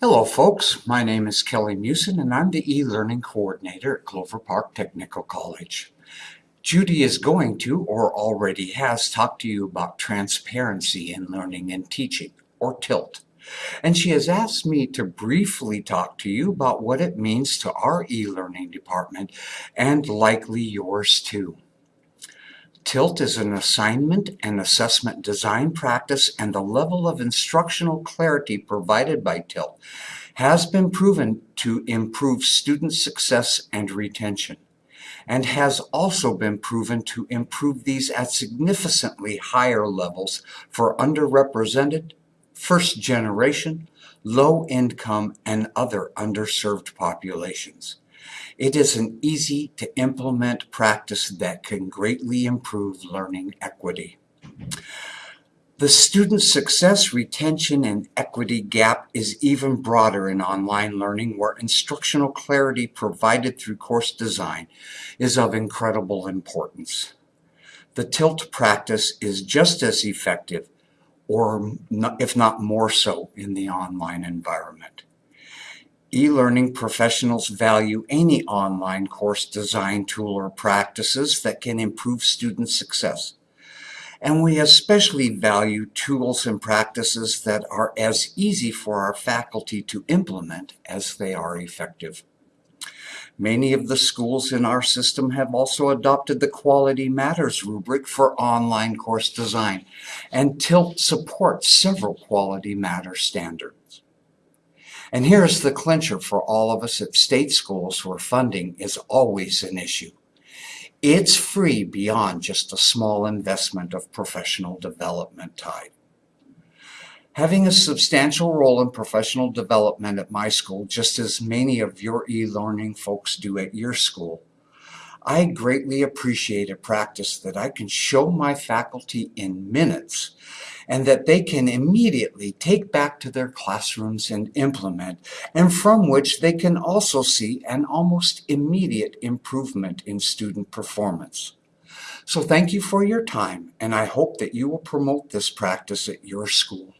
Hello folks, my name is Kelly Musin and I'm the e-learning coordinator at Clover Park Technical College. Judy is going to, or already has, talked to you about transparency in learning and teaching, or TILT. And she has asked me to briefly talk to you about what it means to our e-learning department and likely yours too. TILT is an assignment and assessment design practice and the level of instructional clarity provided by TILT has been proven to improve student success and retention and has also been proven to improve these at significantly higher levels for underrepresented, first generation, low income, and other underserved populations. It is an easy to implement practice that can greatly improve learning equity. The student success, retention, and equity gap is even broader in online learning where instructional clarity provided through course design is of incredible importance. The TILT practice is just as effective, or if not more so, in the online environment. E-learning professionals value any online course design tool or practices that can improve student success. And we especially value tools and practices that are as easy for our faculty to implement as they are effective. Many of the schools in our system have also adopted the Quality Matters rubric for online course design, and TILT supports several Quality Matters standards. And here's the clincher for all of us at state schools where funding is always an issue. It's free beyond just a small investment of professional development time. Having a substantial role in professional development at my school, just as many of your e-learning folks do at your school, I greatly appreciate a practice that I can show my faculty in minutes and that they can immediately take back to their classrooms and implement, and from which they can also see an almost immediate improvement in student performance. So thank you for your time, and I hope that you will promote this practice at your school.